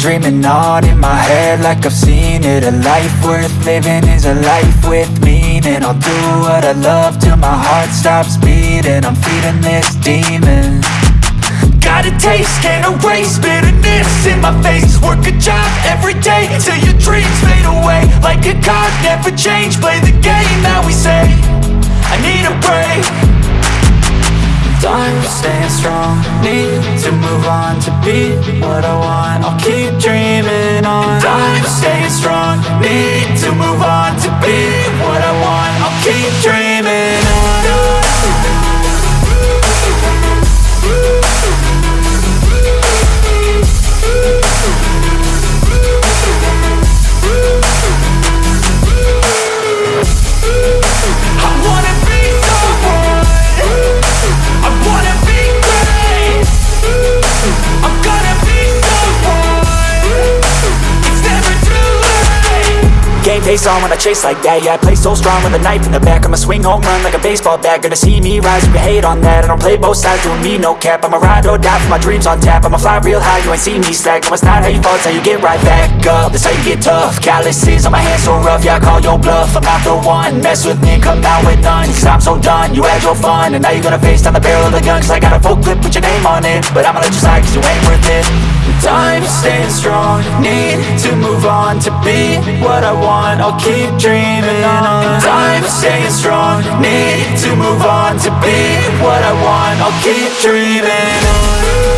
dreaming on in my head like I've seen it. A life worth living is a life with meaning. I'll do what I love till my heart stops beating. I'm feeding this demon. Got a taste, can't erase bitterness in my face. Work a job every day till your dreams fade away. Like a card, never change, play the game that we say. I need a break Time staying strong, need to move on to be what I want. I'll keep dreaming on. Time staying strong, need to move on to be what I want. I'll keep dreaming Game face on when I chase like that. Yeah, I play so strong with a knife in the back. I'ma swing home run like a baseball bat. Gonna see me rise, you can hate on that. I don't play both sides, doing me no cap. I'ma ride or die for my dreams on tap. I'ma fly real high, you ain't see me slack. No, it's not how you fall, it's how you get right back up. That's how you get tough. Calluses on my hands so rough Yeah, I call your bluff. I'm not the one. Mess with me come out with none. Cause I'm so done You had your fun. And now you're gonna face down the barrel of the gun. Cause I got a full clip put your name on it. But I'ma let you slide cause you ain't worth it Time staying strong. Need to move on to be what I want. I'll keep dreaming on Time staying strong. Need to move on to be what I want. I'll keep dreaming on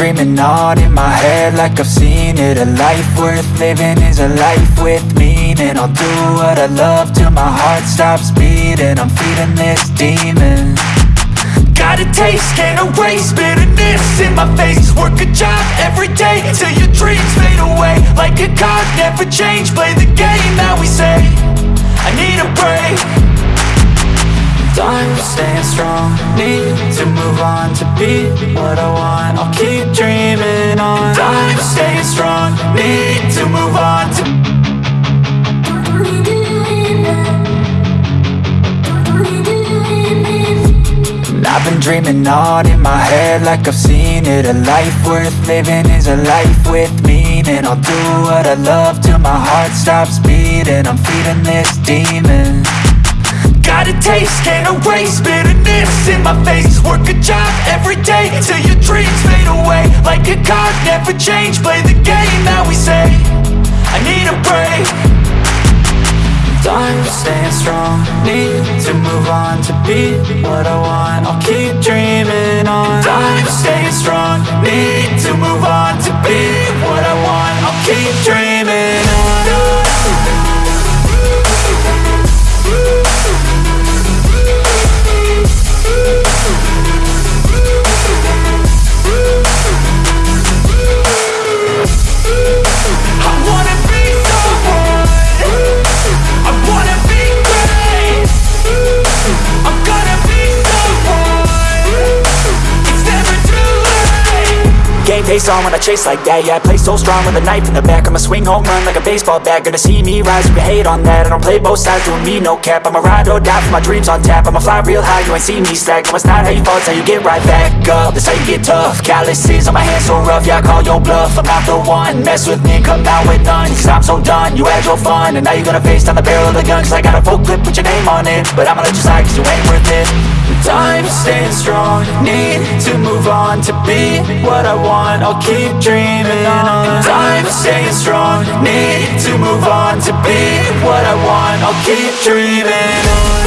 dreaming on in my head like I've seen it. A life worth living is a life with meaning. I'll do what I love till my heart stops beating. I'm feeding this demon. Got a taste, can't erase bitterness in my face. Work a job every day till your dreams fade away. Like a card, never change, play the game that we say. I need a break Time staying strong, need to move on to be what I want. I'll keep dreaming on. Time staying strong, need to move on to I've been dreaming on in my head like I've seen it. A life worth living is a life with meaning. I'll do what I love till my heart stops beating. I'm feeding this demon Got a taste, can't erase bitterness in my face. Work a job every day till your dreams fade away. Like a card, never change, play the game that we say. I need a break. Time staying strong, need to move on to be what I want. I'll keep dreaming face on when I chase like that. Yeah, I play so strong with a knife in the back. I'ma swing home run like a baseball bat. Gonna see me rise, you can hate on that. I don't play both sides, doing me no cap. I'ma ride or die for my dreams on tap. I'ma fly real high, you ain't see me slack. No, it's not how you fall, it's how you get right back up. That's how you get tough. Calluses on my hands so rough Yeah, I call your bluff. I'm not the one. Mess with me come out with none. Cause I'm so done You had your fun. And now you're gonna face down the barrel of the gun. Cause I got a full clip put your name on it. But I'ma let you slide cause you ain't Need to move on to be what I want. I'll keep dreaming on. Time, staying strong. Need to move on to be what I want. I'll keep dreaming on